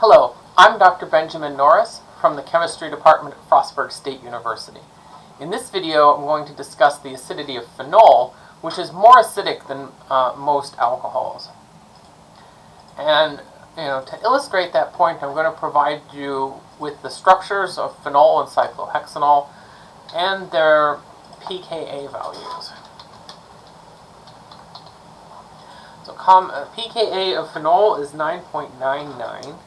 Hello, I'm Dr. Benjamin Norris from the Chemistry Department at Frostburg State University. In this video, I'm going to discuss the acidity of phenol, which is more acidic than uh, most alcohols. And you know, to illustrate that point, I'm going to provide you with the structures of phenol and cyclohexanol and their pKa values. So uh, pKa of phenol is 9.99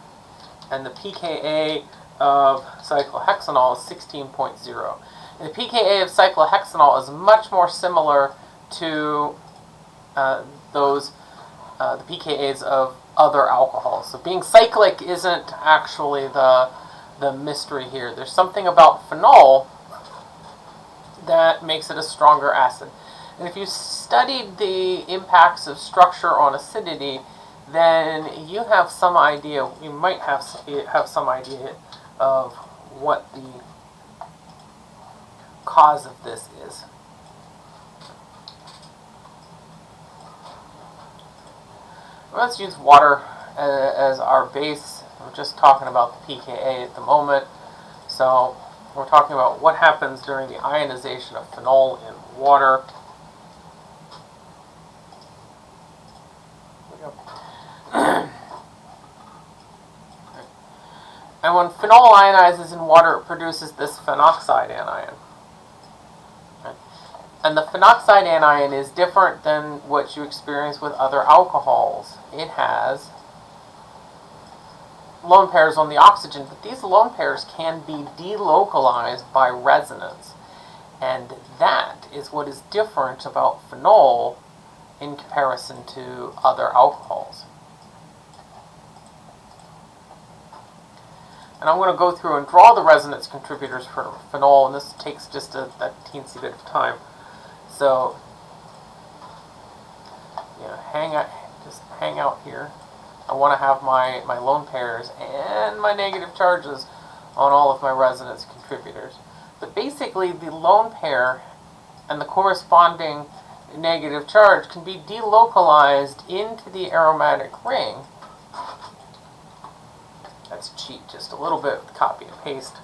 and the pKa of cyclohexanol is 16.0. And the pKa of cyclohexanol is much more similar to uh, those, uh, the pKa's of other alcohols. So being cyclic isn't actually the, the mystery here. There's something about phenol that makes it a stronger acid. And if you studied the impacts of structure on acidity, then you have some idea, you might have, have some idea of what the cause of this is. Let's use water uh, as our base. We're just talking about the pKa at the moment. So we're talking about what happens during the ionization of phenol in water. And when phenol ionizes in water, it produces this phenoxide anion. And the phenoxide anion is different than what you experience with other alcohols. It has lone pairs on the oxygen, but these lone pairs can be delocalized by resonance. And that is what is different about phenol in comparison to other alcohols. And I'm going to go through and draw the resonance contributors for phenol, and this takes just a, a teensy bit of time. So, you know, hang out, just hang out here. I want to have my, my lone pairs and my negative charges on all of my resonance contributors. But basically, the lone pair and the corresponding negative charge can be delocalized into the aromatic ring Cheat just a little bit with copy and paste.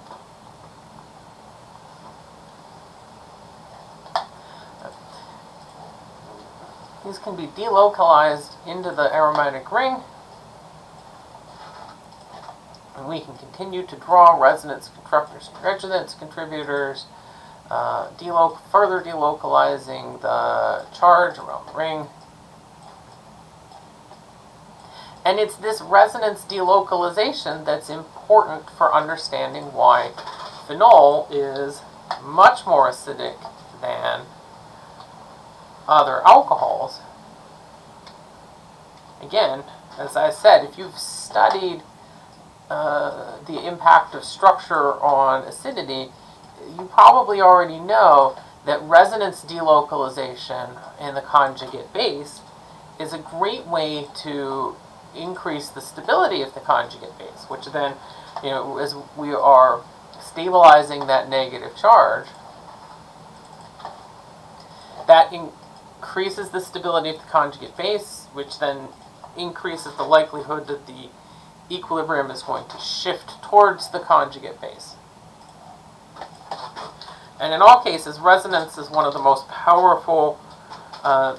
These can be delocalized into the aromatic ring. And we can continue to draw resonance contributors, resonance contributors uh, further delocalizing the charge around the ring. And it's this resonance delocalization that's important for understanding why phenol is much more acidic than other alcohols. Again, as I said, if you've studied uh, the impact of structure on acidity, you probably already know that resonance delocalization in the conjugate base is a great way to increase the stability of the conjugate base, which then, you know, as we are stabilizing that negative charge, that increases the stability of the conjugate base, which then increases the likelihood that the equilibrium is going to shift towards the conjugate base. And in all cases, resonance is one of the most powerful uh,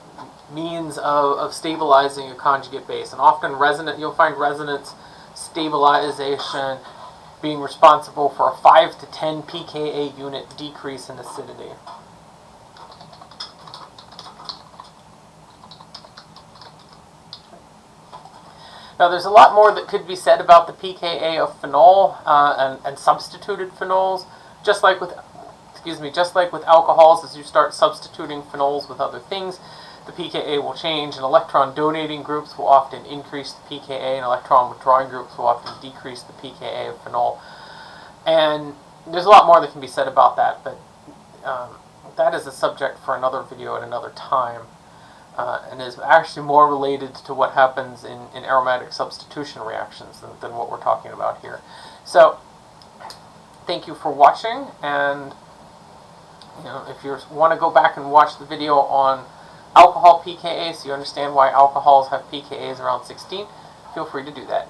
means of, of stabilizing a conjugate base. And often resonant, you'll find resonance stabilization being responsible for a 5 to 10 pKa unit decrease in acidity. Now there's a lot more that could be said about the pKa of phenol uh, and, and substituted phenols, just like with excuse me, just like with alcohols, as you start substituting phenols with other things, the pKa will change, and electron donating groups will often increase the pKa, and electron withdrawing groups will often decrease the pKa of phenol. And there's a lot more that can be said about that, but um, that is a subject for another video at another time, uh, and is actually more related to what happens in, in aromatic substitution reactions than, than what we're talking about here. So, thank you for watching, and you know, if you want to go back and watch the video on alcohol pKa so you understand why alcohols have pKa's around 16, feel free to do that.